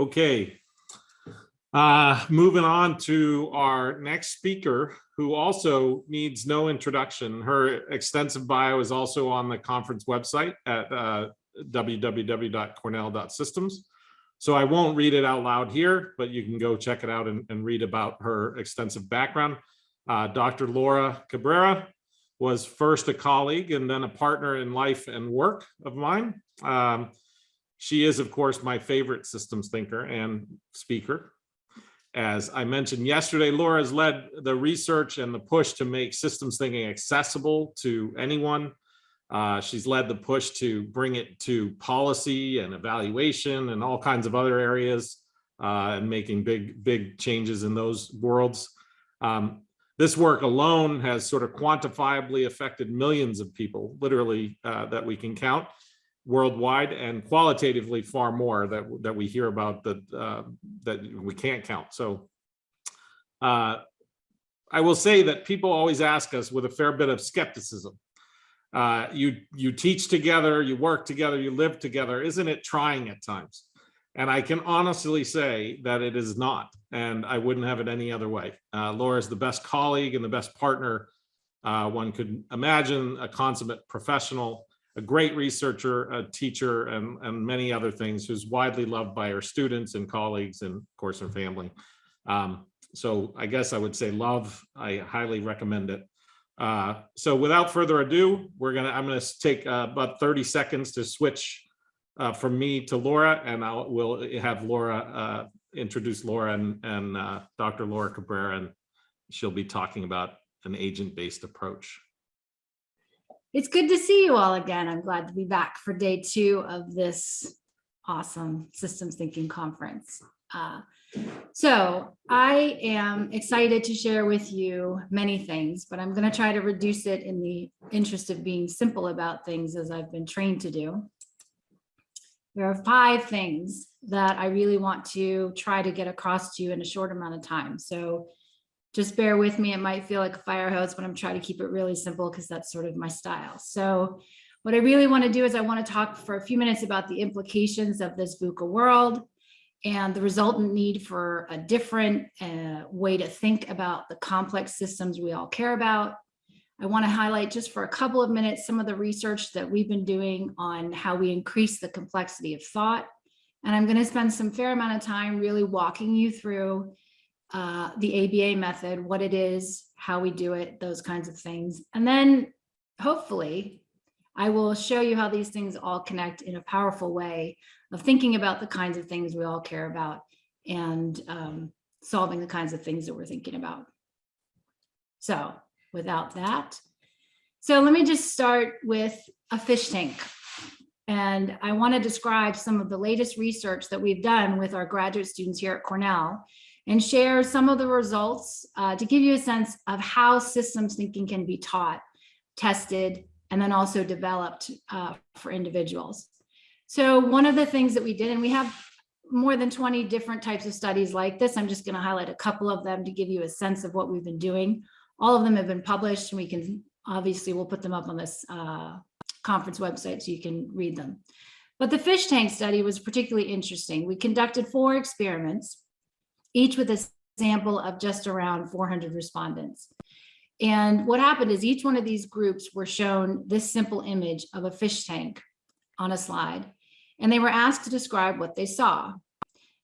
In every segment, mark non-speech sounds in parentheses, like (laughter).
Okay. Uh, moving on to our next speaker, who also needs no introduction. Her extensive bio is also on the conference website at uh, www.cornell.systems. So I won't read it out loud here, but you can go check it out and, and read about her extensive background. Uh, Dr. Laura Cabrera was first a colleague and then a partner in life and work of mine. Um, she is, of course, my favorite systems thinker and speaker. As I mentioned yesterday, Laura has led the research and the push to make systems thinking accessible to anyone. Uh, she's led the push to bring it to policy and evaluation and all kinds of other areas uh, and making big, big changes in those worlds. Um, this work alone has sort of quantifiably affected millions of people, literally, uh, that we can count worldwide and qualitatively far more that, that we hear about that, uh, that we can't count. So uh, I will say that people always ask us with a fair bit of skepticism, uh, you, you teach together, you work together, you live together, isn't it trying at times? And I can honestly say that it is not, and I wouldn't have it any other way. Uh, Laura is the best colleague and the best partner uh, one could imagine, a consummate professional, a great researcher, a teacher, and, and many other things, who's widely loved by her students and colleagues and of course her family. Um, so I guess I would say love, I highly recommend it. Uh, so without further ado, we're gonna, I'm gonna take uh, about 30 seconds to switch uh, from me to Laura and I'll, we'll have Laura uh, introduce Laura and, and uh, Dr. Laura Cabrera and she'll be talking about an agent-based approach. It's good to see you all again. I'm glad to be back for day two of this awesome systems thinking conference. Uh, so I am excited to share with you many things, but I'm going to try to reduce it in the interest of being simple about things as I've been trained to do. There are five things that I really want to try to get across to you in a short amount of time. So just bear with me. It might feel like a fire hose, but I'm trying to keep it really simple because that's sort of my style. So what I really want to do is I want to talk for a few minutes about the implications of this VUCA world and the resultant need for a different uh, way to think about the complex systems we all care about. I want to highlight just for a couple of minutes some of the research that we've been doing on how we increase the complexity of thought. And I'm going to spend some fair amount of time really walking you through uh, the ABA method, what it is, how we do it, those kinds of things. And then hopefully I will show you how these things all connect in a powerful way of thinking about the kinds of things we all care about and um, solving the kinds of things that we're thinking about. So without that, so let me just start with a fish tank. And I want to describe some of the latest research that we've done with our graduate students here at Cornell and share some of the results uh, to give you a sense of how systems thinking can be taught, tested, and then also developed uh, for individuals. So one of the things that we did, and we have more than 20 different types of studies like this. I'm just going to highlight a couple of them to give you a sense of what we've been doing. All of them have been published and we can obviously we'll put them up on this uh, conference website so you can read them. But the fish tank study was particularly interesting. We conducted four experiments each with a sample of just around 400 respondents. And what happened is each one of these groups were shown this simple image of a fish tank on a slide, and they were asked to describe what they saw.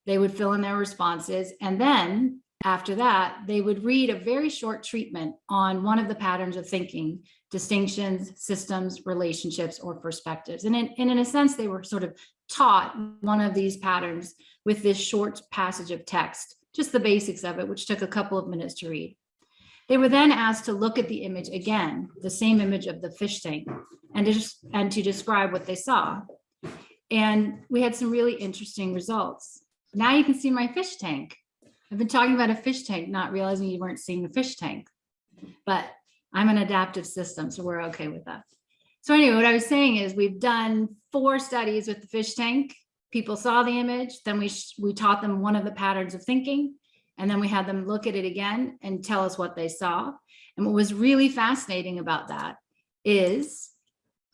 They would fill in their responses, and then after that, they would read a very short treatment on one of the patterns of thinking, distinctions, systems, relationships, or perspectives. And in, and in a sense, they were sort of taught one of these patterns with this short passage of text, just the basics of it, which took a couple of minutes to read. They were then asked to look at the image again, the same image of the fish tank, and to, just, and to describe what they saw. And we had some really interesting results. Now you can see my fish tank. I've been talking about a fish tank, not realizing you weren't seeing the fish tank, but I'm an adaptive system, so we're okay with that. So anyway, what I was saying is we've done four studies with the fish tank. People saw the image, then we, we taught them one of the patterns of thinking, and then we had them look at it again and tell us what they saw. And what was really fascinating about that is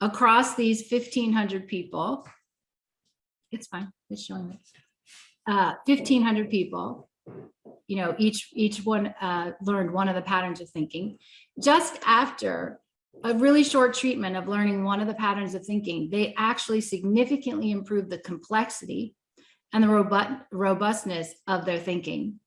across these 1500 people, it's fine, it's showing me. uh, fifteen hundred people. You know, each, each one uh, learned one of the patterns of thinking. Just after a really short treatment of learning one of the patterns of thinking, they actually significantly improved the complexity and the robust robustness of their thinking,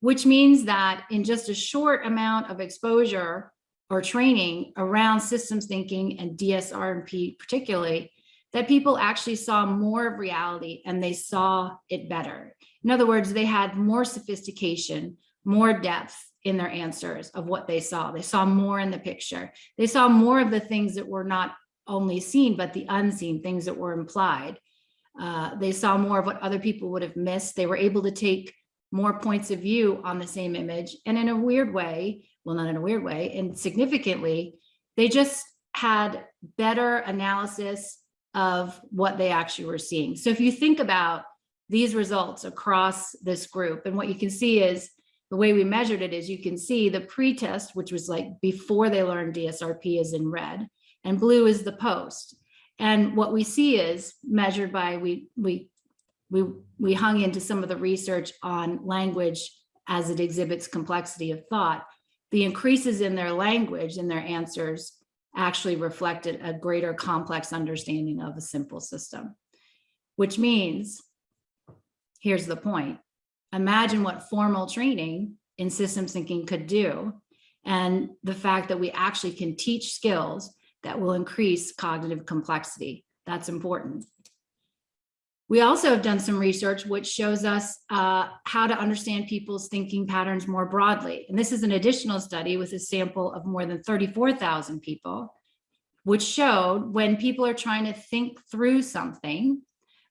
which means that in just a short amount of exposure or training around systems thinking and DSRP particularly, that people actually saw more of reality and they saw it better. In other words, they had more sophistication, more depth in their answers of what they saw. They saw more in the picture. They saw more of the things that were not only seen, but the unseen things that were implied. Uh, they saw more of what other people would have missed. They were able to take more points of view on the same image. And in a weird way, well, not in a weird way, and significantly, they just had better analysis of what they actually were seeing. So if you think about these results across this group, and what you can see is the way we measured it is you can see the pre-test, which was like before they learned DSRP is in red, and blue is the post. And what we see is measured by, we, we, we, we hung into some of the research on language as it exhibits complexity of thought. The increases in their language and their answers actually reflected a greater complex understanding of a simple system, which means, here's the point, imagine what formal training in systems thinking could do. And the fact that we actually can teach skills that will increase cognitive complexity. That's important. We also have done some research which shows us uh, how to understand people's thinking patterns more broadly. And this is an additional study with a sample of more than 34,000 people, which showed when people are trying to think through something,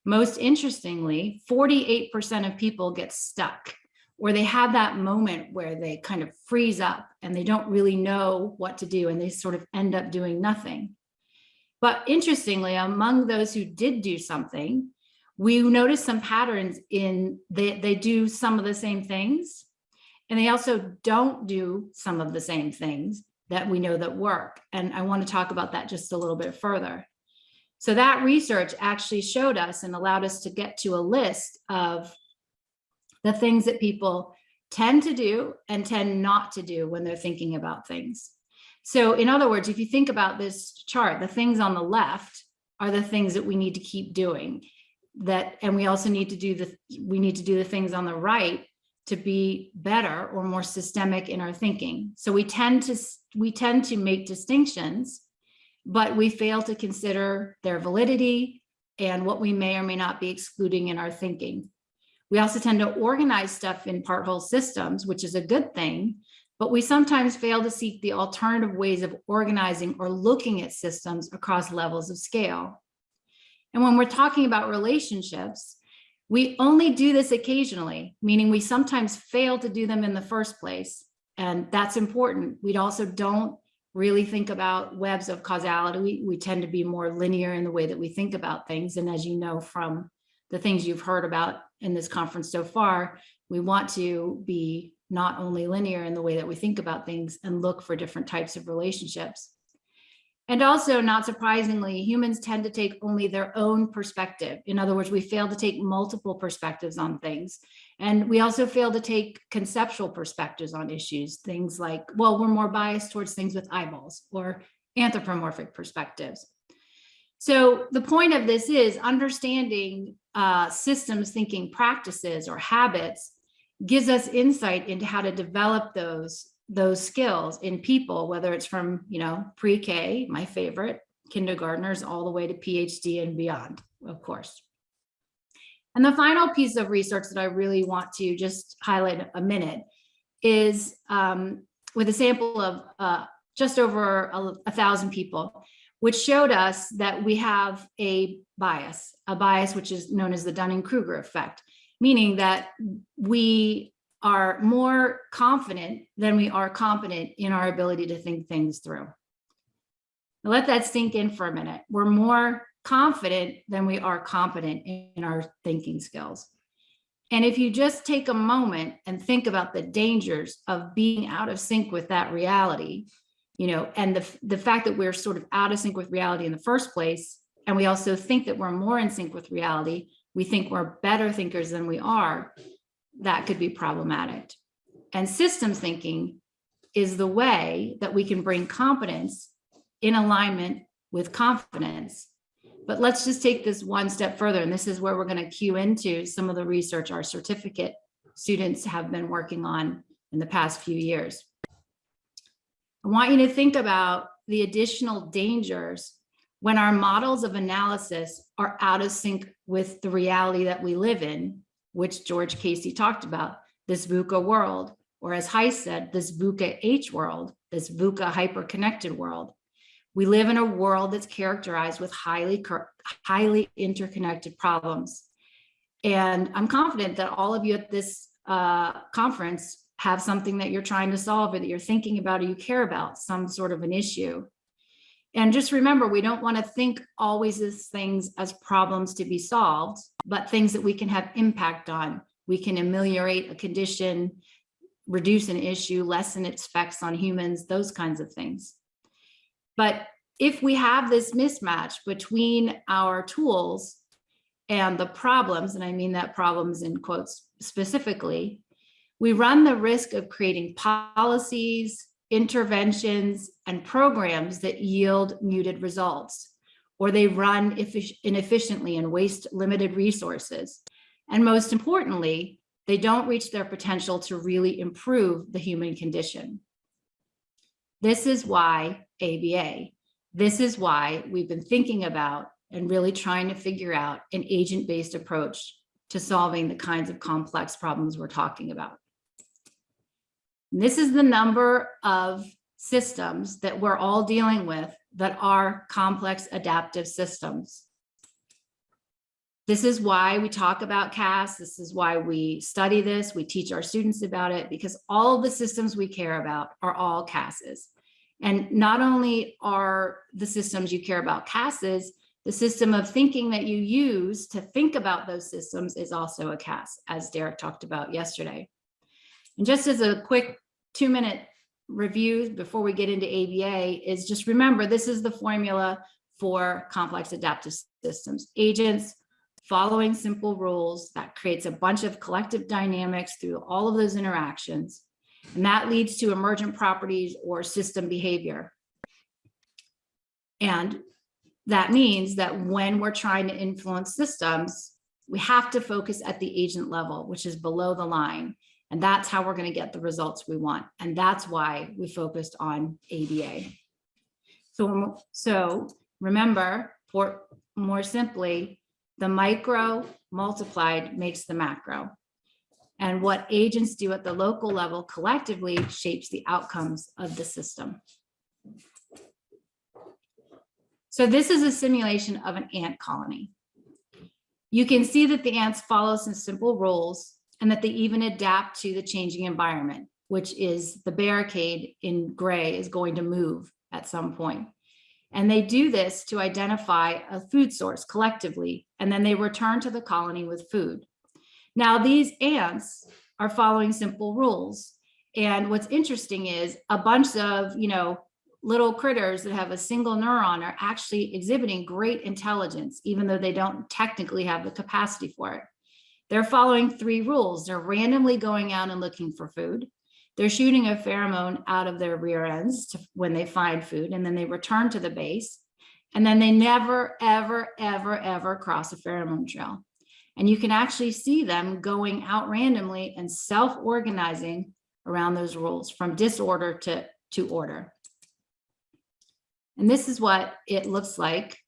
most interestingly, 48% of people get stuck or they have that moment where they kind of freeze up and they don't really know what to do and they sort of end up doing nothing. But interestingly, among those who did do something, we noticed some patterns in they, they do some of the same things and they also don't do some of the same things that we know that work. And I want to talk about that just a little bit further. So that research actually showed us and allowed us to get to a list of the things that people tend to do and tend not to do when they're thinking about things. So in other words, if you think about this chart, the things on the left are the things that we need to keep doing that, and we also need to do the, we need to do the things on the right to be better or more systemic in our thinking. So we tend to, we tend to make distinctions, but we fail to consider their validity and what we may or may not be excluding in our thinking. We also tend to organize stuff in part whole systems, which is a good thing, but we sometimes fail to seek the alternative ways of organizing or looking at systems across levels of scale. And when we're talking about relationships, we only do this occasionally, meaning we sometimes fail to do them in the first place. And that's important. We also don't really think about webs of causality. We, we tend to be more linear in the way that we think about things. And as you know from the things you've heard about in this conference so far, we want to be not only linear in the way that we think about things and look for different types of relationships. And also, not surprisingly, humans tend to take only their own perspective. In other words, we fail to take multiple perspectives on things. And we also fail to take conceptual perspectives on issues, things like, well, we're more biased towards things with eyeballs or anthropomorphic perspectives. So the point of this is understanding uh, systems thinking practices or habits gives us insight into how to develop those those skills in people, whether it's from, you know, pre-K, my favorite, kindergartners, all the way to PhD and beyond, of course. And the final piece of research that I really want to just highlight a minute is um, with a sample of uh, just over a, a thousand people, which showed us that we have a bias, a bias which is known as the Dunning-Kruger effect, meaning that we are more confident than we are competent in our ability to think things through. Let that sink in for a minute. We're more confident than we are competent in our thinking skills. And if you just take a moment and think about the dangers of being out of sync with that reality, you know, and the, the fact that we're sort of out of sync with reality in the first place, and we also think that we're more in sync with reality we think we're better thinkers than we are, that could be problematic. And systems thinking is the way that we can bring competence in alignment with confidence. But let's just take this one step further. And this is where we're going to cue into some of the research our certificate students have been working on in the past few years. I want you to think about the additional dangers when our models of analysis are out of sync with the reality that we live in, which George Casey talked about, this VUCA world, or as Heiss said, this VUCA H world, this VUCA hyper-connected world. We live in a world that's characterized with highly, highly interconnected problems. And I'm confident that all of you at this uh, conference have something that you're trying to solve or that you're thinking about or you care about, some sort of an issue. And just remember, we don't want to think always as things as problems to be solved, but things that we can have impact on. We can ameliorate a condition, reduce an issue, lessen its effects on humans, those kinds of things. But if we have this mismatch between our tools and the problems, and I mean that problems in quotes specifically, we run the risk of creating policies, interventions, and programs that yield muted results, or they run inefficiently and waste limited resources. And most importantly, they don't reach their potential to really improve the human condition. This is why ABA, this is why we've been thinking about and really trying to figure out an agent-based approach to solving the kinds of complex problems we're talking about. This is the number of systems that we're all dealing with that are complex adaptive systems. This is why we talk about CAS. This is why we study this. We teach our students about it because all the systems we care about are all CASs. And not only are the systems you care about CASs, the system of thinking that you use to think about those systems is also a CAS, as Derek talked about yesterday. And just as a quick two minute review before we get into ABA is just remember, this is the formula for complex adaptive systems. Agents following simple rules that creates a bunch of collective dynamics through all of those interactions. And that leads to emergent properties or system behavior. And that means that when we're trying to influence systems, we have to focus at the agent level, which is below the line. And that's how we're going to get the results we want. And that's why we focused on ABA. So, so remember, for more simply, the micro multiplied makes the macro. And what agents do at the local level collectively shapes the outcomes of the system. So this is a simulation of an ant colony. You can see that the ants follow some simple rules and that they even adapt to the changing environment, which is the barricade in gray is going to move at some point. And they do this to identify a food source collectively, and then they return to the colony with food. Now, these ants are following simple rules. And what's interesting is a bunch of, you know, little critters that have a single neuron are actually exhibiting great intelligence, even though they don't technically have the capacity for it. They're following three rules. They're randomly going out and looking for food. They're shooting a pheromone out of their rear ends to, when they find food, and then they return to the base. And then they never, ever, ever, ever cross a pheromone trail. And you can actually see them going out randomly and self-organizing around those rules from disorder to, to order. And this is what it looks like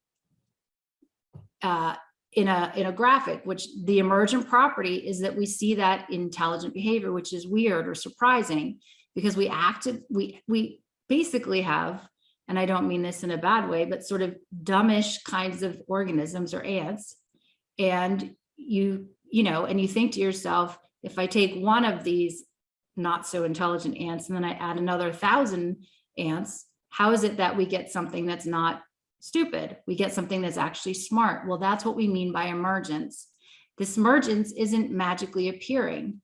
uh, in a in a graphic, which the emergent property is that we see that intelligent behavior, which is weird or surprising because we acted, we we basically have, and I don't mean this in a bad way, but sort of dumbish kinds of organisms or ants. And you, you know, and you think to yourself, if I take one of these not so intelligent ants and then I add another thousand ants, how is it that we get something that's not stupid. We get something that's actually smart. Well, that's what we mean by emergence. This emergence isn't magically appearing.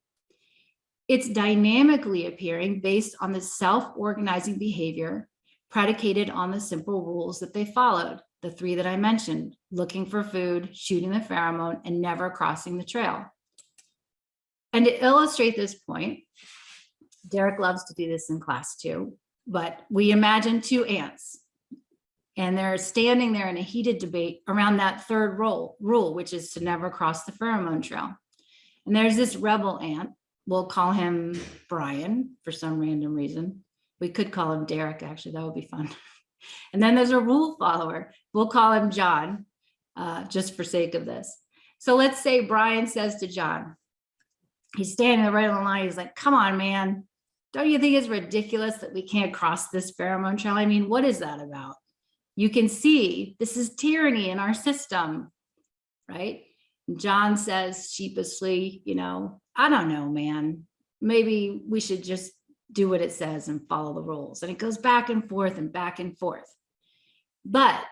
It's dynamically appearing based on the self-organizing behavior predicated on the simple rules that they followed. The three that I mentioned, looking for food, shooting the pheromone, and never crossing the trail. And to illustrate this point, Derek loves to do this in class too, but we imagine two ants. And they're standing there in a heated debate around that third rule, rule, which is to never cross the pheromone trail. And there's this rebel ant, we'll call him Brian for some random reason. We could call him Derek, actually, that would be fun. (laughs) And then there's a rule follower, we'll call him John, uh, just for sake of this. So let's say Brian says to John, he's standing right on the line, he's like, come on, man. Don't you think it's ridiculous that we can't cross this pheromone trail? I mean, what is that about? You can see this is tyranny in our system, right? John says sheepishly, you know, I don't know, man. Maybe we should just do what it says and follow the rules. And it goes back and forth and back and forth. But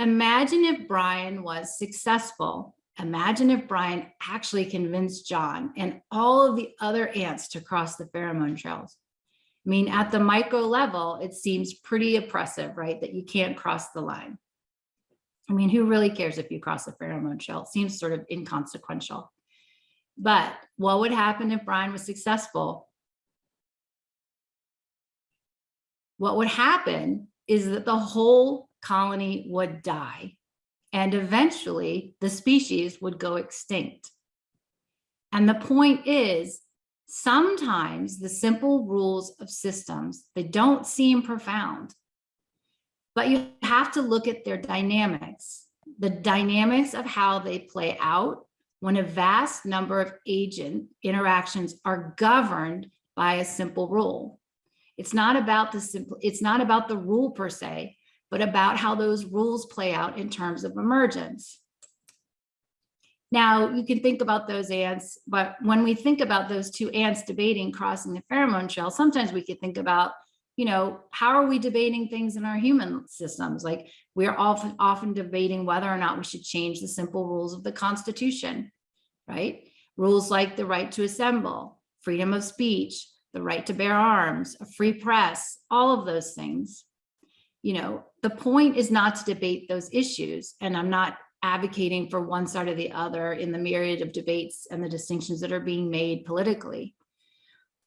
imagine if Brian was successful. Imagine if Brian actually convinced John and all of the other ants to cross the pheromone trails. I mean, at the micro level, it seems pretty oppressive, right? That you can't cross the line. I mean, who really cares if you cross the pheromone trail? It seems sort of inconsequential. But what would happen if Brian was successful? What would happen is that the whole colony would die and eventually the species would go extinct. And the point is, sometimes the simple rules of systems, they don't seem profound, but you have to look at their dynamics, the dynamics of how they play out when a vast number of agent interactions are governed by a simple rule. It's not about the simple, it's not about the rule per se, but about how those rules play out in terms of emergence. Now you can think about those ants, but when we think about those two ants debating crossing the pheromone trail, sometimes we could think about, you know, how are we debating things in our human systems? Like we're often often debating whether or not we should change the simple rules of the Constitution, right? Rules like the right to assemble, freedom of speech, the right to bear arms, a free press, all of those things. You know, the point is not to debate those issues. And I'm not advocating for one side or the other in the myriad of debates and the distinctions that are being made politically.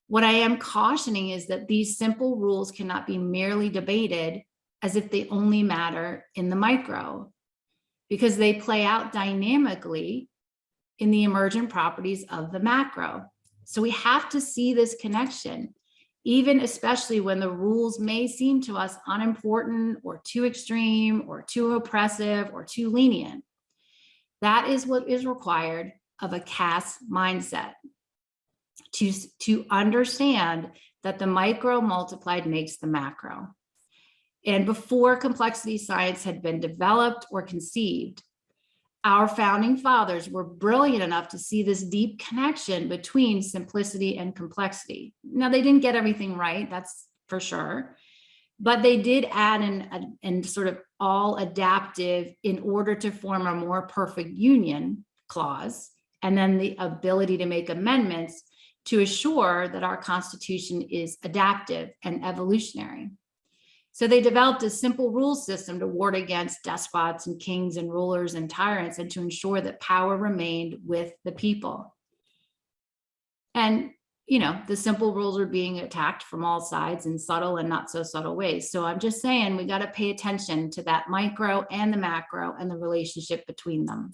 What I am cautioning is that these simple rules cannot be merely debated as if they only matter in the micro, because they play out dynamically in the emergent properties of the macro. So we have to see this connection, even especially when the rules may seem to us unimportant or too extreme or too oppressive or too lenient. That is what is required of a CAS mindset to, to understand that the micro multiplied makes the macro. And before complexity science had been developed or conceived, our founding fathers were brilliant enough to see this deep connection between simplicity and complexity. Now, they didn't get everything right, that's for sure, but they did add an, an sort of all adaptive in order to form a more perfect union clause, and then the ability to make amendments to assure that our constitution is adaptive and evolutionary. So they developed a simple rule system to ward against despots and kings and rulers and tyrants and to ensure that power remained with the people. And, you know, the simple rules are being attacked from all sides in subtle and not so subtle ways. So I'm just saying we got to pay attention to that micro and the macro and the relationship between them.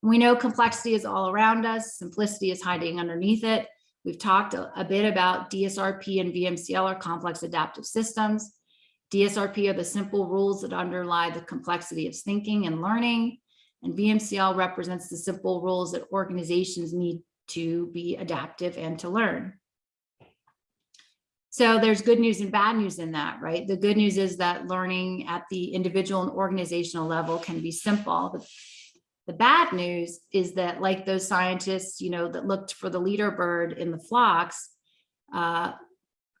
We know complexity is all around us. Simplicity is hiding underneath it. We've talked a, a, bit about DSRP and VMCL are complex adaptive systems. DSRP are the simple rules that underlie the complexity of thinking and learning. And VMCL represents the simple rules that organizations need to be adaptive and to learn. So there's good news and bad news in that, right? The good news is that learning at the individual and organizational level can be simple. The the bad news is that like those scientists, you know, that looked for the leader bird in the flocks, uh,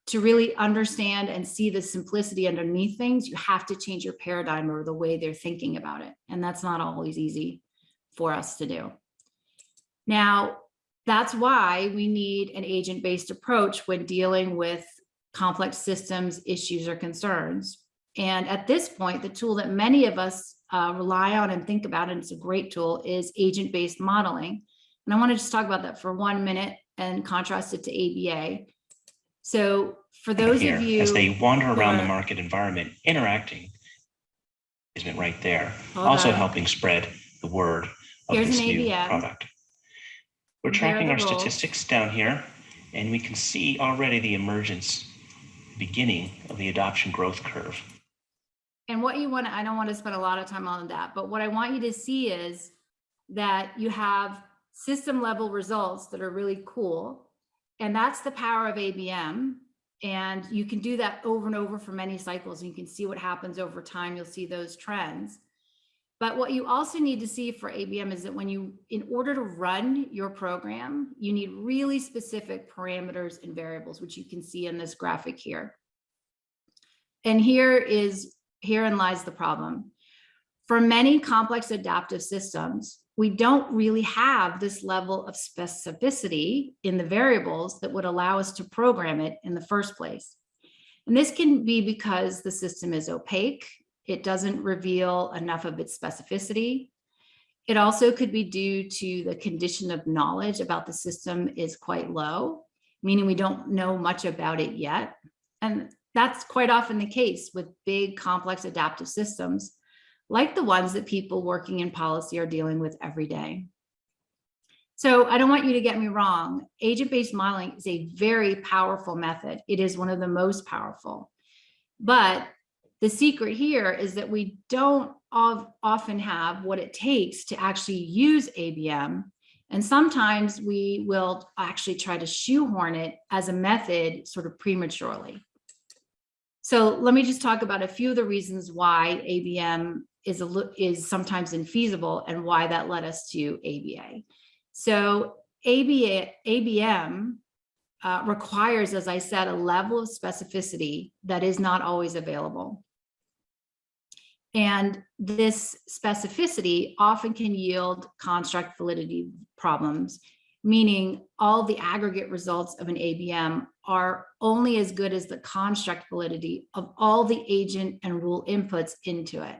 to really understand and see the simplicity underneath things, you have to change your paradigm or the way they're thinking about it. And that's not always easy for us to do. Now, that's why we need an agent-based approach when dealing with complex systems, issues, or concerns. And at this point, the tool that many of us uh, rely on and think about, and it's a great tool, is agent-based modeling. And I want to just talk about that for one minute and contrast it to ABA. So for those here of you. as they wander around the market environment, interacting is right there, also on. helping spread the word of Here's this new product. We're tracking our roles. statistics down here, and we can see already the emergence, beginning of the adoption growth curve. And what you want to, I don't want to spend a lot of time on that, but what I want you to see is that you have system level results that are really cool. And that's the power of ABM. And you can do that over and over for many cycles and you can see what happens over time. You'll see those trends. But what you also need to see for ABM is that when you, in order to run your program, you need really specific parameters and variables, which you can see in this graphic here. And here is, herein lies the problem. For many complex adaptive systems, we don't really have this level of specificity in the variables that would allow us to program it in the first place. And this can be because the system is opaque. It doesn't reveal enough of its specificity. It also could be due to the condition of knowledge about the system is quite low, meaning we don't know much about it yet. And that's quite often the case with big complex adaptive systems, like the ones that people working in policy are dealing with every day. So I don't want you to get me wrong. Agent-based modeling is a very powerful method. It is one of the most powerful. But the secret here is that we don't often have what it takes to actually use ABM. And sometimes we will actually try to shoehorn it as a method sort of prematurely. So let me just talk about a few of the reasons why ABM is a is sometimes infeasible and why that led us to ABA. So ABA ABM uh, requires, as I said, a level of specificity that is not always available. And this specificity often can yield construct validity problems, meaning all the aggregate results of an ABM are only as good as the construct validity of all the agent and rule inputs into it.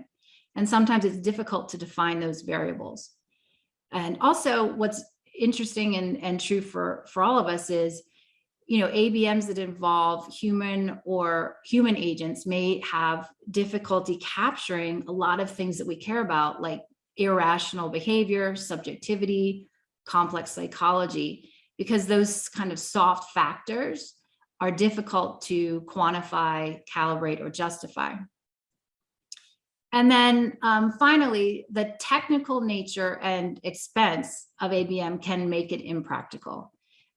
And sometimes it's difficult to define those variables. And also what's interesting and, and true for, for all of us is, you know, ABMs that involve human or human agents may have difficulty capturing a lot of things that we care about, like irrational behavior, subjectivity, complex psychology, because those kind of soft factors are difficult to quantify, calibrate, or justify. And then um, finally, the technical nature and expense of ABM can make it impractical.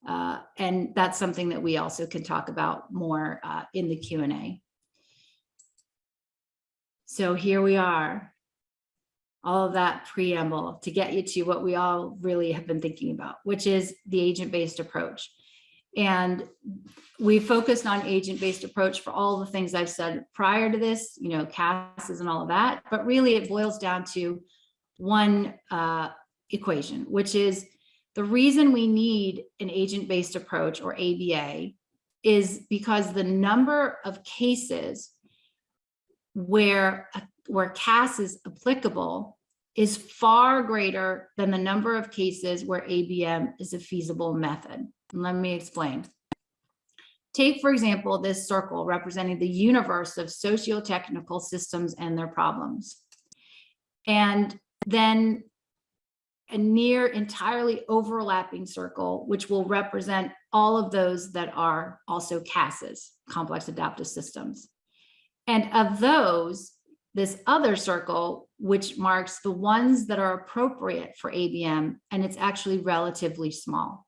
Uh, and that's something that we also can talk about more uh, in the Q&A. So here we are, all of that preamble to get you to what we all really have been thinking about, which is the agent-based approach. And we focused on agent-based approach for all the things I've said prior to this, you know, CASs and all of that, but really it boils down to one uh, equation, which is the reason we need an agent-based approach or ABA is because the number of cases where, uh, where CAS is applicable is far greater than the number of cases where ABM is a feasible method. Let me explain. Take, for example, this circle representing the universe of socio-technical systems and their problems. And then a near entirely overlapping circle, which will represent all of those that are also CASs, complex adaptive systems. And of those, this other circle, which marks the ones that are appropriate for ABM, and it's actually relatively small.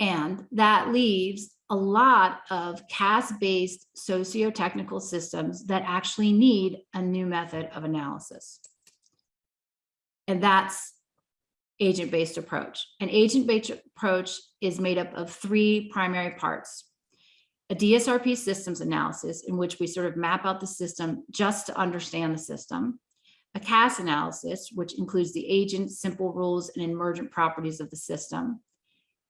And that leaves a lot of CAS-based socio-technical systems that actually need a new method of analysis. And that's agent-based approach. An agent-based approach is made up of three primary parts. A DSRP systems analysis in which we sort of map out the system just to understand the system. A CAS analysis, which includes the agent, simple rules, and emergent properties of the system.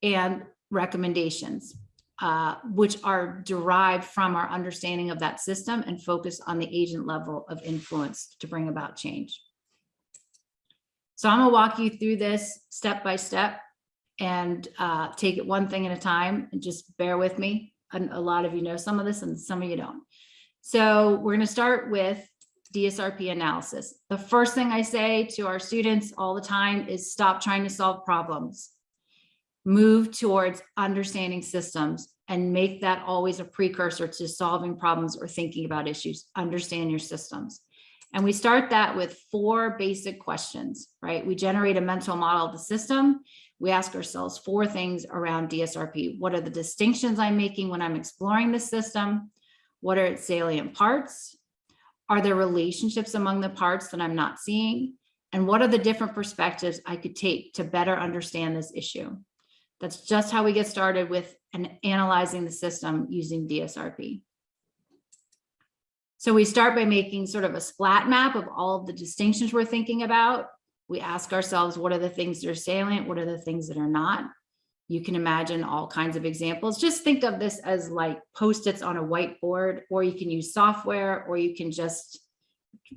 And recommendations. uh, which are derived from our understanding of that system and focus on the agent level of influence to bring about change. So I'm gonna walk you through this step by step and uh, take it one thing at a time and just bear with me. And a lot of you know some of this and some of you don't. So we're gonna start with DSRP analysis. The first thing I say to our students all the time is stop trying to solve problems. Move towards understanding systems and make that always a precursor to solving problems or thinking about issues. Understand your systems. And we start that with four basic questions, right? We generate a mental model of the system. We ask ourselves four things around DSRP. What are the distinctions I'm making when I'm exploring the system? What are its salient parts? Are there relationships among the parts that I'm not seeing? And what are the different perspectives I could take to better understand this issue? That's just how we get started with an analyzing the system using DSRP. So we start by making sort of a splat map of all of the distinctions we're thinking about. We ask ourselves, what are the things that are salient? What are the things that are not? You can imagine all kinds of examples. Just think of this as like post-its on a whiteboard, or you can use software, or you can just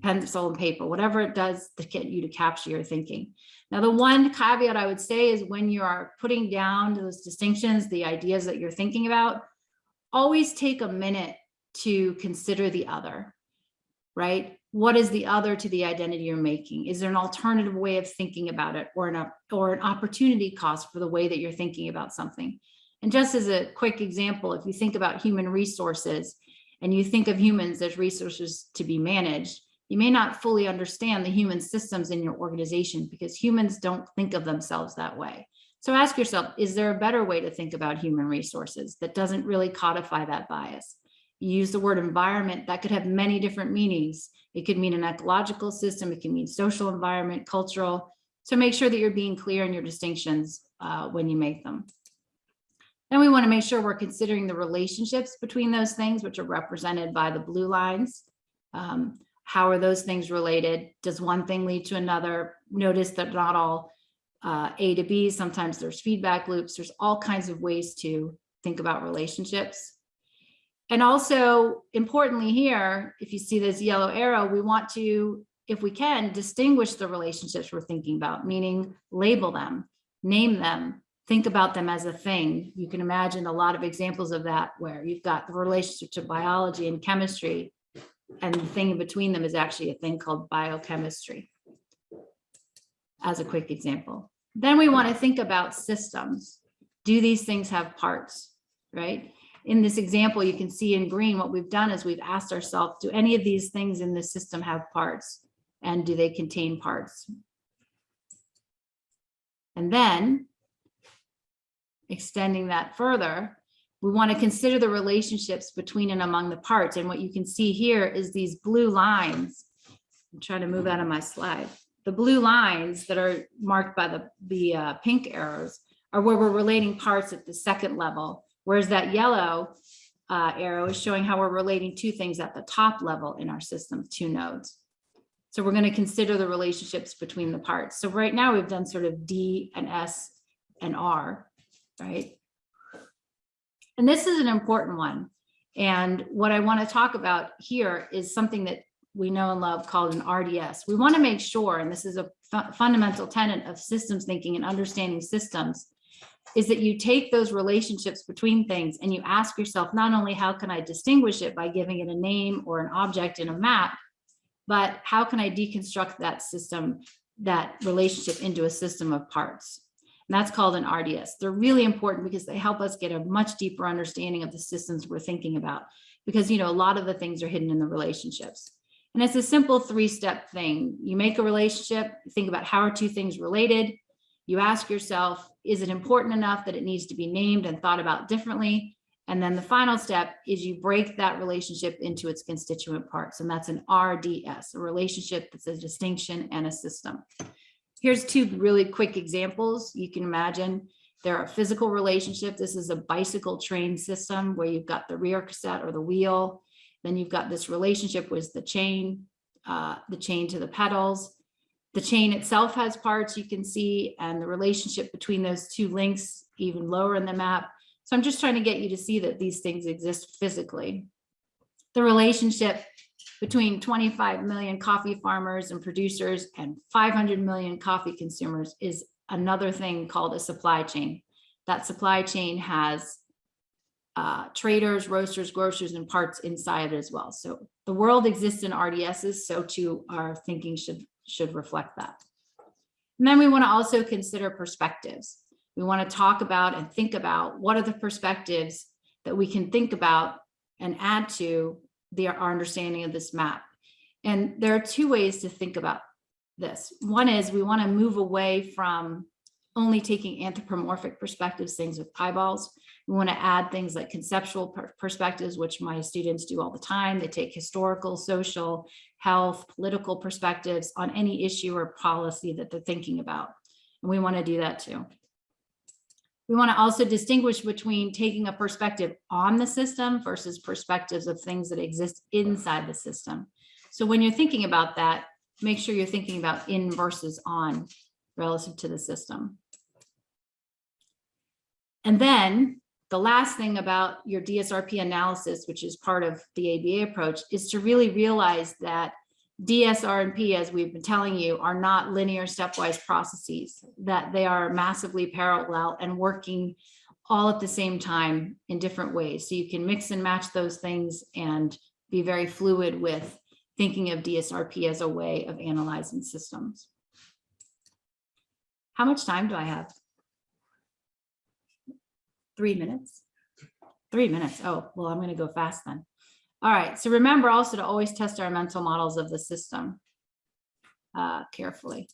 pencil and paper, whatever it does to get you to capture your thinking. Now, the one caveat I would say is when you are putting down those distinctions, the ideas that you're thinking about, always take a minute to consider the other, right? What is the other to the identity you're making? Is there an alternative way of thinking about it or an, or an opportunity cost for the way that you're thinking about something? And just as a quick example, if you think about human resources and you think of humans as resources to be managed, you may not fully understand the human systems in your organization because humans don't think of themselves that way. So ask yourself, is there a better way to think about human resources that doesn't really codify that bias? You use the word environment, that could have many different meanings. It could mean an ecological system, it can mean social environment, cultural. So make sure that you're being clear in your distinctions uh, when you make them. Then we wanna make sure we're considering the relationships between those things, which are represented by the blue lines. Um, how are those things related? Does one thing lead to another? Notice that not all uh, A to B, sometimes there's feedback loops. There's all kinds of ways to think about relationships. And also importantly here, if you see this yellow arrow, we want to, if we can, distinguish the relationships we're thinking about, meaning label them, name them, think about them as a thing. You can imagine a lot of examples of that where you've got the relationship to biology and chemistry, and the thing in between them is actually a thing called biochemistry. As a quick example. Then we want to think about systems. Do these things have parts, right? In this example, you can see in green, what we've done is we've asked ourselves, do any of these things in this system have parts? And do they contain parts? And then extending that further, we want to consider the relationships between and among the parts. And what you can see here is these blue lines. I'm trying to move out of my slide. The blue lines that are marked by the, the uh, pink arrows are where we're relating parts at the second level, whereas that yellow uh, arrow is showing how we're relating two things at the top level in our system, two nodes. So we're going to consider the relationships between the parts. So right now we've done sort of D and S and R, right? And this is an important one. And what I want to talk about here is something that we know and love called an RDS. We want to make sure, and this is a fu fundamental tenet of systems thinking and understanding systems, is that you take those relationships between things and you ask yourself, not only how can I distinguish it by giving it a name or an object in a map, but how can I deconstruct that system, that relationship into a system of parts? And that's called an RDS. They're really important because they help us get a much deeper understanding of the systems we're thinking about. Because, you know, a lot of the things are hidden in the relationships. And it's a simple three-step thing. You make a relationship, think about how are two things related. You ask yourself, is it important enough that it needs to be named and thought about differently? And then the final step is you break that relationship into its constituent parts. And that's an RDS, a relationship that's a distinction and a system. Here's two really quick examples. You can imagine there are physical relationships. This is a bicycle train system where you've got the rear cassette or the wheel. Then you've got this relationship with the chain, uh, the chain to the pedals. The chain itself has parts you can see and the relationship between those two links even lower in the map. So I'm just trying to get you to see that these things exist physically. The relationship between 25 million coffee farmers and producers and 500 million coffee consumers is another thing called a supply chain. That supply chain has uh, traders, roasters, grocers, and parts inside as well. So the world exists in RDSs, so too our thinking should, should reflect that. And then we want to also consider perspectives. We want to talk about and think about what are the perspectives that we can think about and add to the, our understanding of this map. And there are two ways to think about this. One is we want to move away from only taking anthropomorphic perspectives, things with eyeballs. We want to add things like conceptual per- perspectives, which my students do all the time. They take historical, social, health, political perspectives on any issue or policy that they're thinking about. And we want to do that too. We want to also distinguish between taking a perspective on the system versus perspectives of things that exist inside the system. So when you're thinking about that, make sure you're thinking about in versus on relative to the system. And then the last thing about your DSRP analysis, which is part of the ABA approach, is to really realize that DSRP, as we've been telling you, are not linear stepwise processes, that they are massively parallel and working all at the same time in different ways. So you can mix and match those things and be very fluid with thinking of DSRP as a way of analyzing systems. How much time do I have? Three minutes? Three minutes. Oh, well, I'm going to go fast then. All right. So remember also to always test our mental models of the system uh, carefully.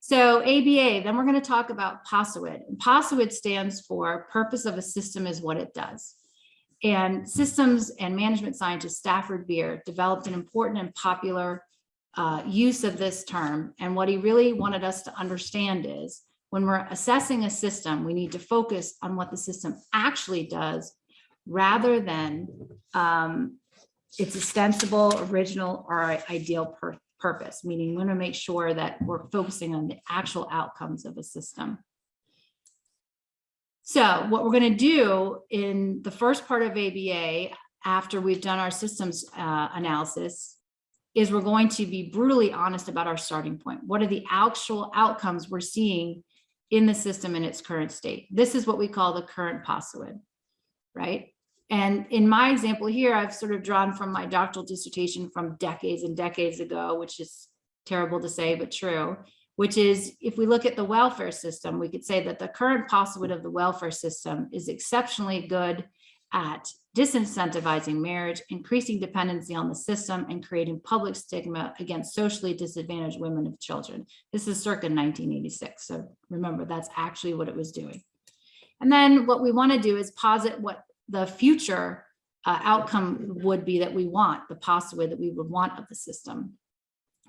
So ABA, then we're going to talk about POSIWID. And POSIWID stands for Purpose of a System is What It Does. And systems and management scientist Stafford Beer developed an important and popular uh, use of this term. And what he really wanted us to understand is when we're assessing a system, we need to focus on what the system actually does rather than um, its ostensible, original, or ideal pur- purpose, meaning we want to make sure that we're focusing on the actual outcomes of a system. So what we're going to do in the first part of ABA, after we've done our systems uh, analysis, is we're going to be brutally honest about our starting point. What are the actual outcomes we're seeing in the system in its current state? This is what we call the current POSIWID, right? And in my example here, I've sort of drawn from my doctoral dissertation from decades and decades ago, which is terrible to say, but true, which is if we look at the welfare system, we could say that the current POSIWID of the welfare system is exceptionally good at disincentivizing marriage, increasing dependency on the system, and creating public stigma against socially disadvantaged women and children. This is circa 1986. So remember, that's actually what it was doing. And then what we want to do is posit what the future uh, outcome would be that we want, the POSIWID that we would want of the system.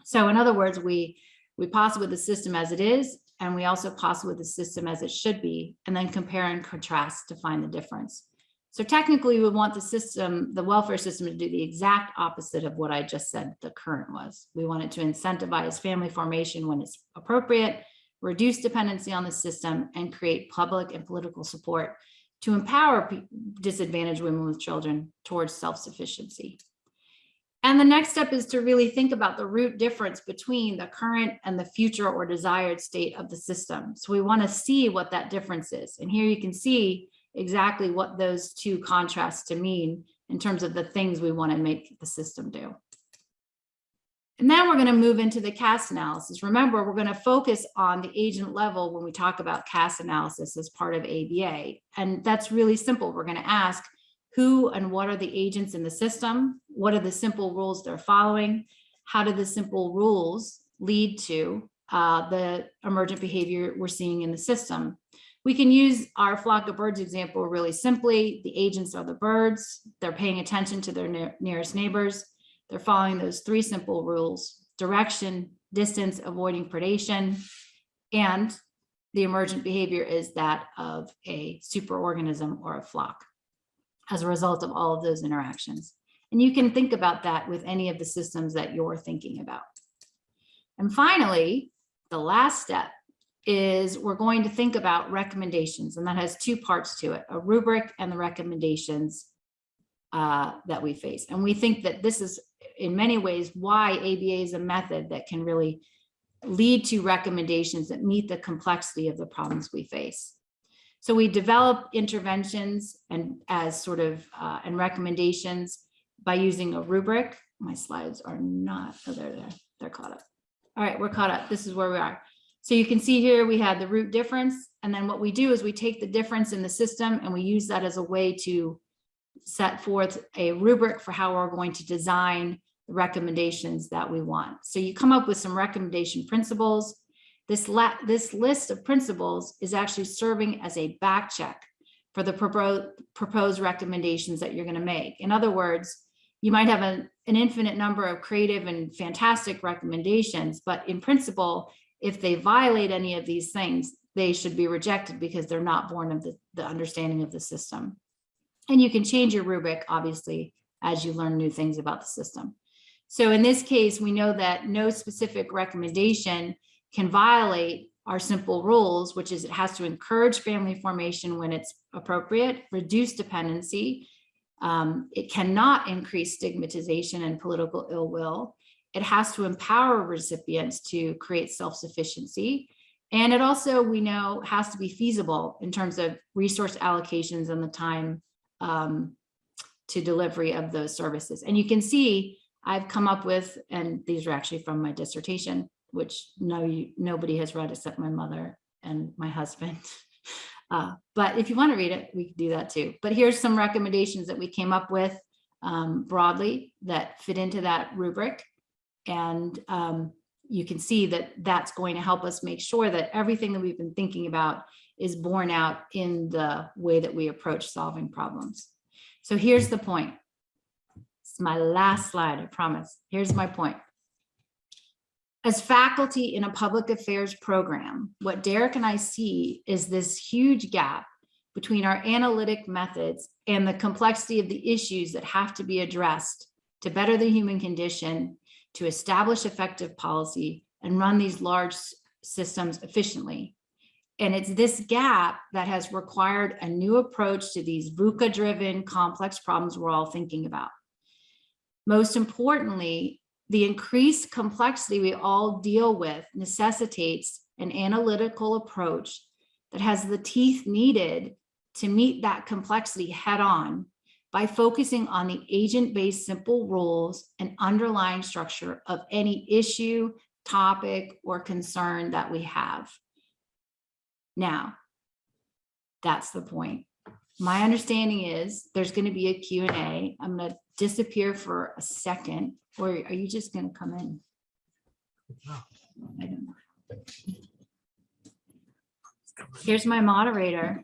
So in other words, we, we POSIWID the system as it is, and we also POSIWID the system as it should be, and then compare and contrast to find the difference. So technically, we want the system, the welfare system to do the exact opposite of what I just said the current was. We want it to incentivize family formation when it's appropriate, reduce dependency on the system, and create public and political support to empower disadvantaged women with children towards self-sufficiency. And the next step is to really think about the root difference between the current and the future or desired state of the system. So we want to see what that difference is. And here you can see exactly what those two contrasts to mean in terms of the things we want to make the system do. And then we're going to move into the CAS analysis. Remember, we're going to focus on the agent level when we talk about CAS analysis as part of ABA. And that's really simple. We're going to ask who and what are the agents in the system? What are the simple rules they're following? How do the simple rules lead to uh, the emergent behavior we're seeing in the system? We can use our flock of birds example really simply. The agents are the birds. They're paying attention to their ne nearest neighbors. They're following those three simple rules, direction, distance, avoiding predation, and the emergent behavior is that of a superorganism or a flock as a result of all of those interactions. And you can think about that with any of the systems that you're thinking about. And finally, the last step is we're going to think about recommendations, and that has two parts to it, a rubric and the recommendations uh, that we face. And we think that this is in many ways why ABA is a method that can really lead to recommendations that meet the complexity of the problems we face. So we develop interventions and as sort of uh, and recommendations by using a rubric. My slides are not, oh, they're there, they're caught up. All right, we're caught up. This is where we are. So you can see here, we had the root difference. And then what we do is we take the difference in the system and we use that as a way to set forth a rubric for how we're going to design the recommendations that we want. So you come up with some recommendation principles. This, this list of principles is actually serving as a back check for the proposed proposed recommendations that you're going to make. In other words, you might have an infinite number of creative and fantastic recommendations, but in principle, if they violate any of these things, they should be rejected because they're not born of the, the understanding of the system. And you can change your rubric, obviously, as you learn new things about the system. So in this case, we know that no specific recommendation can violate our simple rules, which is it has to encourage family formation when it's appropriate, reduce dependency. Um, it cannot increase stigmatization and political ill will. It has to empower recipients to create self-sufficiency. And it also, we know, has to be feasible in terms of resource allocations and the time um, to delivery of those services. And you can see I've come up with, and these are actually from my dissertation, which no, you, nobody has read except my mother and my husband. (laughs) Uh, but if you want to read it, we can do that too. But here's some recommendations that we came up with um, broadly that fit into that rubric. And um, you can see that that's going to help us make sure that everything that we've been thinking about is borne out in the way that we approach solving problems. So here's the point. It's my last slide, I promise. Here's my point. As faculty in a public affairs program, what Derek and I see is this huge gap between our analytic methods and the complexity of the issues that have to be addressed to better the human condition, to establish effective policy and run these large systems efficiently. And it's this gap that has required a new approach to these VUCA driven complex problems we're all thinking about. Most importantly, the increased complexity we all deal with necessitates an analytical approach that has the teeth needed to meet that complexity head on by focusing on the agent-based simple rules and underlying structure of any issue, topic, or concern that we have. Now, that's the point. My understanding is there's going to be a Q and A. I'm going to disappear for a second, or are you just going to come in? I don't know. Here's my moderator.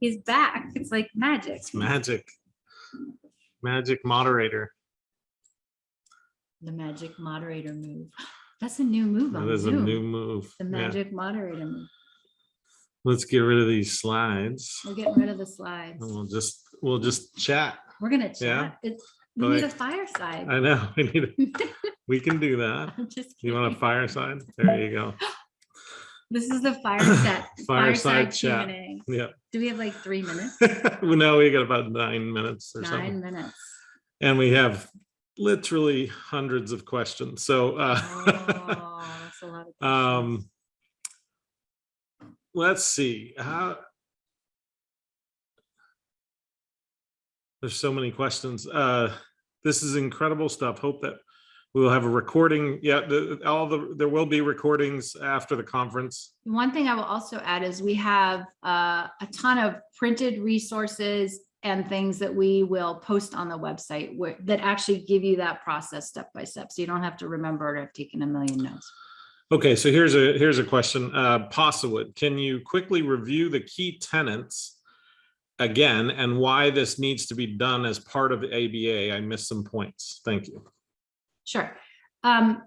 He's back. It's like magic. It's magic. Magic moderator. The magic moderator move. (sighs) That's a new move on That is a new move. The Yeah. magic moderator move. Let's get rid of these slides. We're getting rid of the slides. and We'll just, we'll just chat. We're gonna Yeah. chat. It's, we Go need a ahead. fireside. I know, (laughs) we need, a- (laughs) we can do that. I'm just You want a kidding. fireside? There you go. (laughs) This is the fireside. (laughs) Fireside chat. Q&A. Yeah. Do we have like three minutes? (laughs) Well, no, we got about nine minutes or something. Nine minutes. And we have literally hundreds of questions. So, uh, Oh, (laughs) that's a lot of questions. um, let's see, how. There's so many questions. Uh, this is incredible stuff. Hope that we will have a recording. Yeah, the, all the, there will be recordings after the conference. One thing I will also add is we have uh, a ton of printed resources and things that we will post on the website where, that actually give you that process step by step. So you don't have to remember to have taken a million notes. Okay, so here's a, here's a question. Uh, POSIWID, can you quickly review the key tenants again and why this needs to be done as part of the ABA? I missed some points. Thank you. Sure. Um,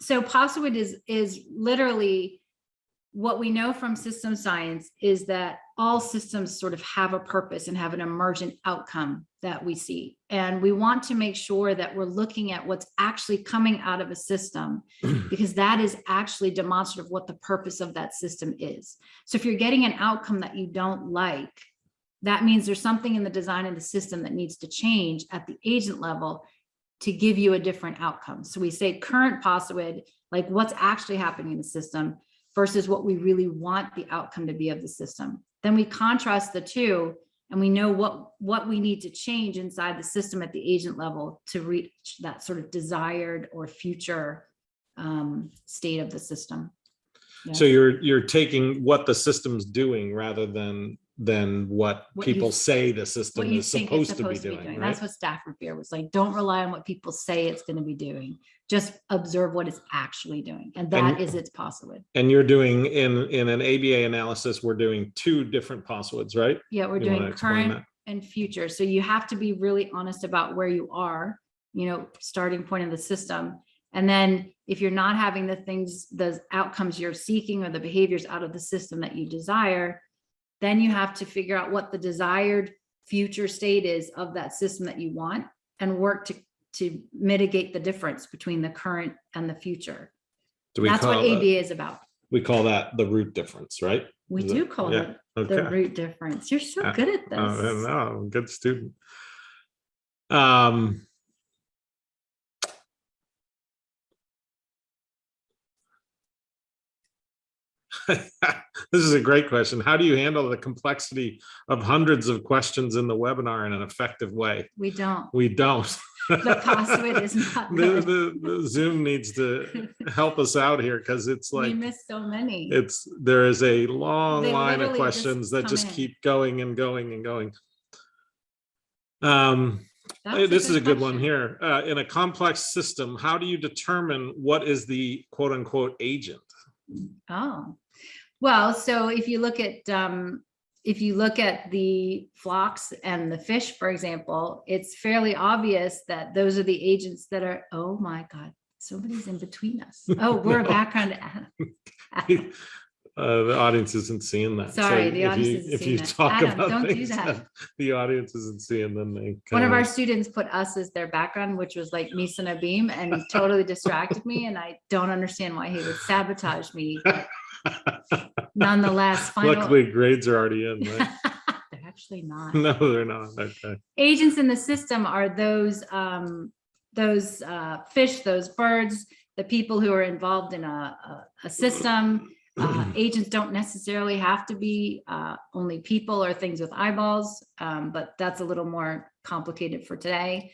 so POSIWID is, is literally what we know from system science is that all systems sort of have a purpose and have an emergent outcome that we see. And we want to make sure that we're looking at what's actually coming out of a system (clears throat) because that is actually demonstrative of what the purpose of that system is. So if you're getting an outcome that you don't like, that means there's something in the design of the system that needs to change at the agent level to give you a different outcome. So we say current POSIWID, like what's actually happening in the system versus what we really want the outcome to be of the system. Then we contrast the two and we know what, what we need to change inside the system at the agent level to reach that sort of desired or future um, state of the system. So you're, you're taking what the system's doing rather than, than what What you- people say the system is it's supposed to be doing, right? That's what Stafford Beer was like. Don't rely on what people say it's going to be doing. Just observe what it's actually doing. And that And- is its possible. And you're doing, in, in an ABA analysis, we're doing two different possibilities, right? Yeah, we're You doing current and future. So you have to be really honest about where you are, you know, starting point of the system. And then if you're not having the things, the outcomes you're seeking or the behaviors out of the system that you desire, then you have to figure out what the desired future state is of that system that you want and work to, to mitigate the difference between the current and the future. That's what that- ABA is about. We call that the root difference, right? We Is do call yeah, it the root difference. You're so Uh, good at this. no, good student. Um. (laughs) This is a great question. How do you handle the complexity of hundreds of questions in the webinar in an effective way? We don't. We don't. The password is not (laughs) The, the, the Zoom needs to help us out here because it's like We missed so many. it's, there is a long They line of literally just questions that just in. keep going and going and going. Um, That's This is a good one here. Uh, in a complex system, how do you determine what is the quote unquote agent? Oh, well, so if you look at, um, if you look at the flocks and the fish, for example, it's fairly obvious that those are the agents that are, oh my God, somebody's in between us. (laughs) Oh, we're a background. (laughs) (laughs) Uh, the audience isn't seeing that. So Sorry, the if audience you- isn't If seeing you that. talk Adam, about don't do that. that (laughs) the audience isn't seeing, then they. One of kinda- our students put us as their background, which was like Misa Nabeem and totally distracted me. And I don't understand why he would sabotage me. (laughs) Nonetheless, final. Luckily, grades are already in, right? (laughs) They're actually not. No, they're not. Okay. agents in the system are those um those uh fish those birds the people who are involved in a a, a system uh, (clears throat) agents don't necessarily have to be uh only people or things with eyeballs um but that's a little more complicated for today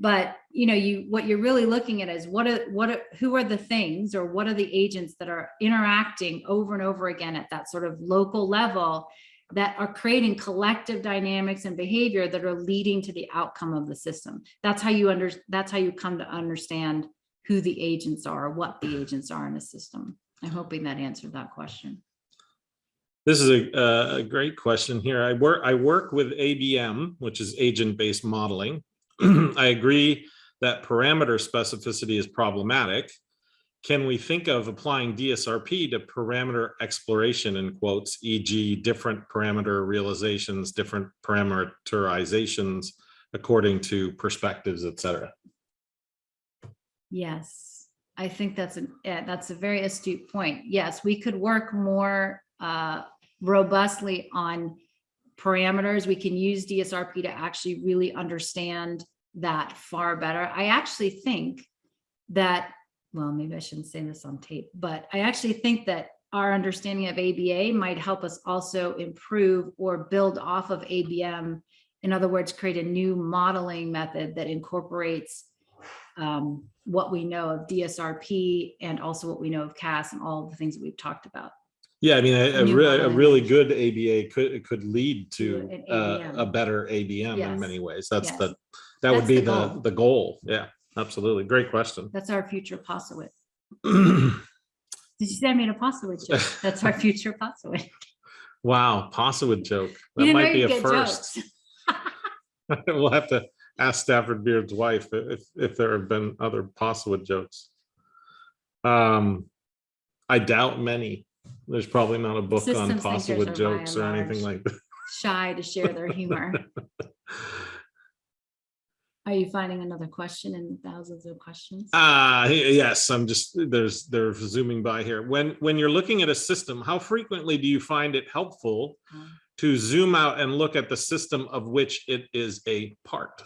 but you know you what you're really looking at is what are what are who are the things or what are the agents that are interacting over and over again at that sort of local level that are creating collective dynamics and behavior that are leading to the outcome of the system. That's how you under, that's how you come to understand who the agents are, what the agents are in a system. I'm hoping that answered that question. This is a, a- great question here. I work, I work with ABM, which is agent-based modeling. (clears throat) I agree that parameter specificity is problematic. Can we think of applying DSRP to parameter exploration in quotes, e.g. different parameter realizations, different parameterizations according to perspectives, et cetera? Yes, I think that's a, yeah, that's a very astute point. Yes, we could work more uh, robustly on parameters. We can use DSRP to actually really understand that far better. I actually think that, well, maybe I shouldn't say this on tape, but I actually think that our understanding of ABA might help us also improve or build off of ABM. In other words, create a new modeling method that incorporates um, what we know of DSRP and also what we know of CAS and all the things that we've talked about. Yeah, I mean, a, a really, a really good ABA could, could lead to uh, a better ABM in many ways. That's Yes. the, that would be the the, goal. the goal. Yeah, absolutely. Great question. (clears throat) That's our future POSIT. (clears throat) Wow, Did you say I made a POSIT joke? (laughs) That's our future POSIT. POSIWID joke. That might be a first. (laughs) We'll have to ask Stafford Beer's wife if, if there have been other POSIWID jokes. Um, I doubt many. There's probably not a book on Systems fossil thinkers with are by jokes or anything like that. Shy to share their humor. (laughs) Are you finding another question in thousands of questions? Ah, yes, I'm just, there's, they're zooming by here. When, when you're looking at a system, how frequently do you find it helpful Um, to zoom out and look at the system of which it is a part?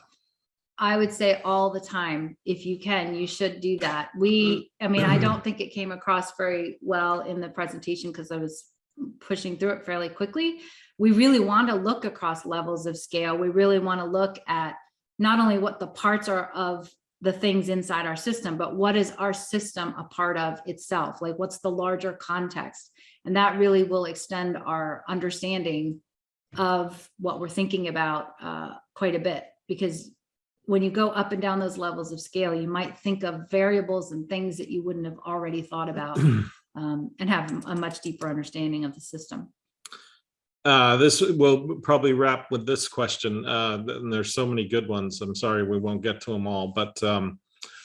I would say all the time, if you can, you should do that. We, I mean, I don't think it came across very well in the presentation because I was pushing through it fairly quickly. We really want to look across levels of scale. We really want to look at not only what the parts are of the things inside our system, but what is our system a part of itself? Like what's the larger context? And that really will extend our understanding of what we're thinking about uh, quite a bit because when you go up and down those levels of scale, you might think of variables and things that you wouldn't have already thought about (clears throat) um, and have a much deeper understanding of the system. Uh, this will probably wrap with this question. Uh, and there's so many good ones. I'm sorry, we won't get to them all, but um,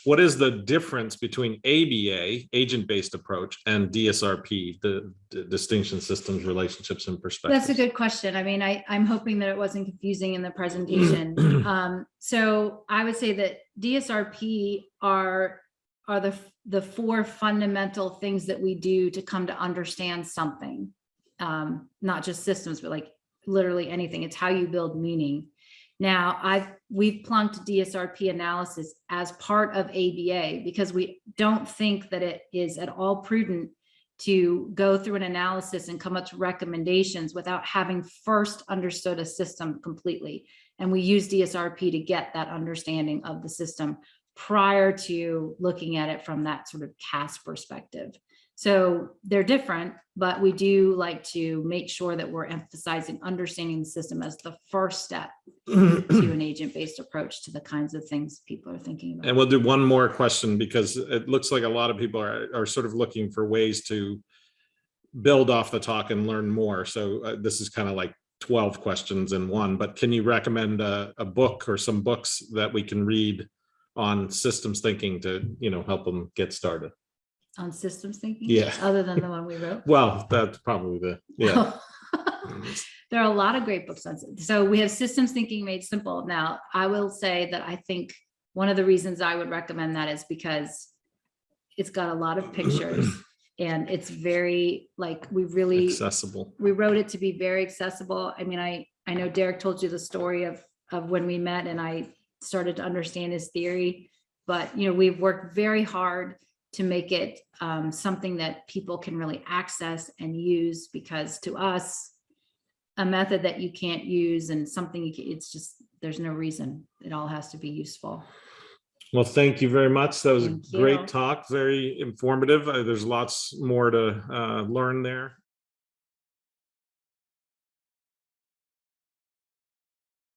what is the difference between ABA, agent-based approach, and DSRP, the the distinction systems, relationships, and perspectives? That's a good question. I mean, I, I'm hoping that it wasn't confusing in the presentation. (clears throat) Um, so I would say that DSRP are, are the, the four fundamental things that we do to come to understand something. Um, not just systems, but like literally anything. It's how you build meaning. Now, I've, we've plunked DSRP analysis as part of ABA because we don't think that it is at all prudent to go through an analysis and come up to recommendations without having first understood a system completely. And we use DSRP to get that understanding of the system prior to looking at it from that sort of CAS perspective. So they're different, but we do like to make sure that we're emphasizing understanding the system as the first step to an (clears throat) agent-based approach to the kinds of things people are thinking about. And we'll do one more question because it looks like a lot of people are, are sort of looking for ways to build off the talk and learn more. So uh, this is kind of like 12 questions in one, but can you recommend a, a book or some books that we can read on systems thinking to, you know, help them get started? On systems thinking? Yeah. Other than the one we wrote? (laughs) Well, that's probably the, yeah. (laughs) There are a lot of great books on, so we have systems thinking made simple. Now, I will say that I think one of the reasons I would recommend that is because it's got a lot of (clears throat) pictures and it's very, like, we really, Accessible. we wrote it to be very accessible. I mean, I, I know Derek told you the story of, of when we met and I started to understand his theory. But, you know, we've worked very hard to make it um, something that people can really access and use because to us, a method that you can't use and something you can, it's just, there's no reason. It all has to be useful. Well, thank you very much. That was a Thank you. great talk, very informative. Uh, There's lots more to uh, learn there.